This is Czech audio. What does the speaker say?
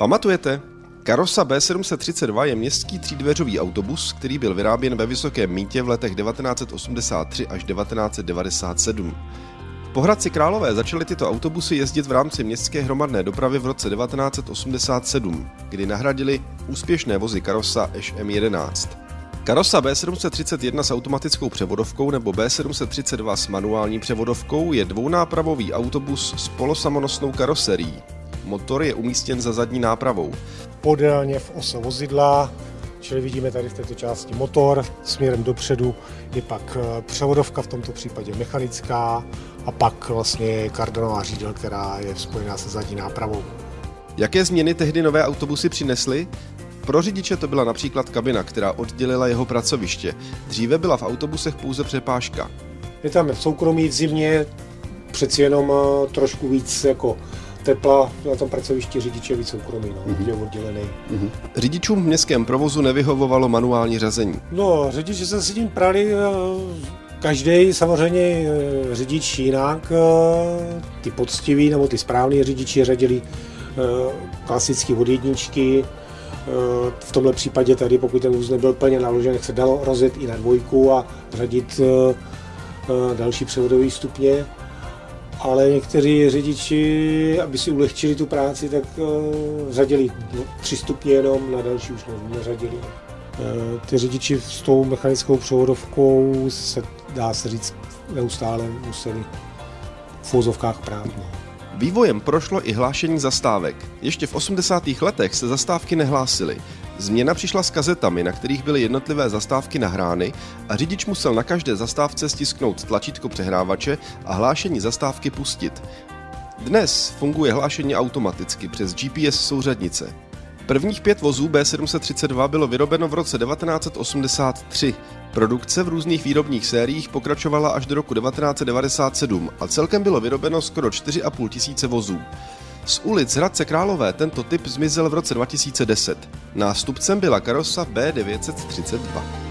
Pamatujete? Karosa B732 je městský třídveřový autobus, který byl vyráběn ve Vysokém mítě v letech 1983 až 1997. Po Hradci Králové začaly tyto autobusy jezdit v rámci městské hromadné dopravy v roce 1987, kdy nahradili úspěšné vozy Karosa Eš M11. Karosa B731 s automatickou převodovkou nebo B732 s manuální převodovkou je dvounápravový autobus s polosamonosnou karoserií. Motor je umístěn za zadní nápravou. Podélně v ose vozidla, čili vidíme tady v této části motor, směrem dopředu je pak eh, převodovka, v tomto případě mechanická, a pak vlastně kardonová řídel, která je spojená se zadní nápravou. Jaké změny tehdy nové autobusy přinesly? Pro řidiče to byla například kabina, která oddělila jeho pracoviště. Dříve byla v autobusech pouze přepážka. Je tam soukromí v zimě, přeci jenom eh, trošku víc jako tepla na tom pracovišti řidiče víc soukromí, no, mm-hmm. je oddělený. Mm-hmm. Řidičům v městském provozu nevyhovovalo manuální řazení. No, řidiče se s tím prali eh, Každý samozřejmě eh, řidič jinak, ty poctiví nebo ty správní řidiči řadili klasické od jedničky, v tomhle případě tady, pokud ten vůz nebyl plně naložen, se dalo rozjet i na dvojku a řadit další převodové stupně ale někteří řidiči, aby si ulehčili tu práci, tak uh, řadili no, tři stupně jenom, na další už neřadili. Uh, ty řidiči s tou mechanickou převodovkou se, dá se říct, neustále museli v fouzovkách prát. No. Vývojem prošlo i hlášení zastávek. Ještě v 80. letech se zastávky nehlásily. Změna přišla s kazetami, na kterých byly jednotlivé zastávky nahrány a řidič musel na každé zastávce stisknout tlačítko přehrávače a hlášení zastávky pustit. Dnes funguje hlášení automaticky přes GPS souřadnice. Prvních pět vozů B732 bylo vyrobeno v roce 1983. Produkce v různých výrobních sériích pokračovala až do roku 1997 a celkem bylo vyrobeno skoro 4,5 tisíce vozů. Z ulic Hradce Králové tento typ zmizel v roce 2010. Nástupcem byla karosa B932.